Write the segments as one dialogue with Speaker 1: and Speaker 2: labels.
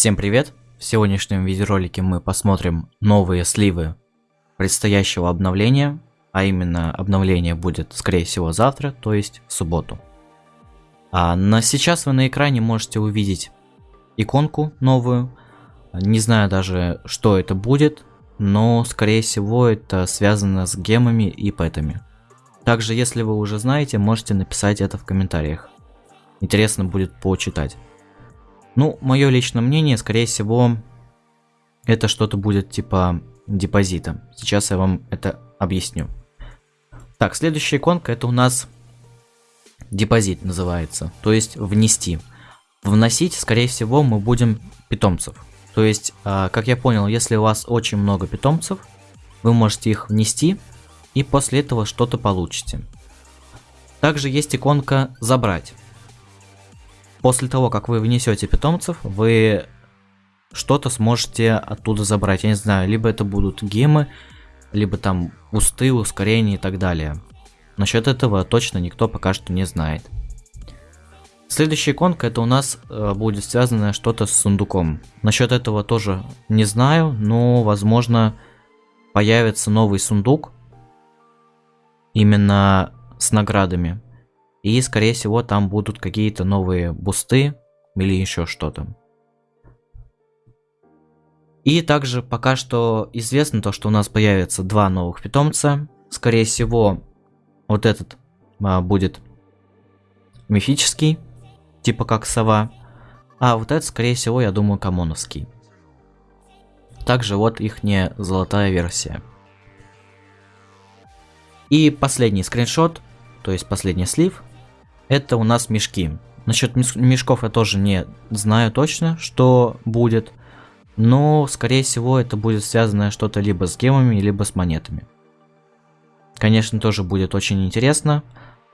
Speaker 1: Всем привет! В сегодняшнем видеоролике мы посмотрим новые сливы предстоящего обновления, а именно обновление будет скорее всего завтра, то есть в субботу. А на сейчас вы на экране можете увидеть иконку новую, не знаю даже что это будет, но скорее всего это связано с гемами и пэтами. Также если вы уже знаете, можете написать это в комментариях. Интересно будет почитать. Ну, мое личное мнение, скорее всего, это что-то будет типа депозита. Сейчас я вам это объясню. Так, следующая иконка это у нас депозит называется. То есть внести. Вносить, скорее всего, мы будем питомцев. То есть, а, как я понял, если у вас очень много питомцев, вы можете их внести и после этого что-то получите. Также есть иконка забрать. После того, как вы внесете питомцев, вы что-то сможете оттуда забрать. Я не знаю, либо это будут гемы, либо там усты, ускорения и так далее. Насчет этого точно никто пока что не знает. Следующая иконка это у нас э, будет связано что-то с сундуком. Насчет этого тоже не знаю, но возможно появится новый сундук именно с наградами. И, скорее всего, там будут какие-то новые бусты или еще что-то. И также пока что известно то, что у нас появится два новых питомца. Скорее всего, вот этот а, будет мифический, типа как сова. А вот этот, скорее всего, я думаю, камоновский. Также вот их не золотая версия. И последний скриншот, то есть последний слив, это у нас мешки. Насчет мешков я тоже не знаю точно, что будет. Но, скорее всего, это будет связано что-то либо с гемами, либо с монетами. Конечно, тоже будет очень интересно.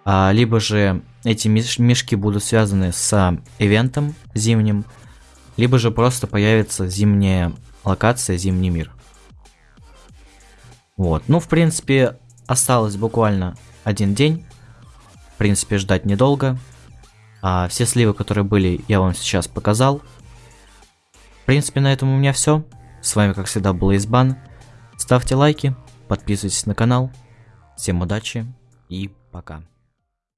Speaker 1: А, либо же эти мешки будут связаны с ивентом зимним, либо же просто появится зимняя локация, зимний мир. Вот, ну, в принципе, осталось буквально один день в принципе, ждать недолго. А все сливы, которые были, я вам сейчас показал. В принципе, на этом у меня все. С вами, как всегда, был Избан. Ставьте лайки, подписывайтесь на канал. Всем удачи и пока.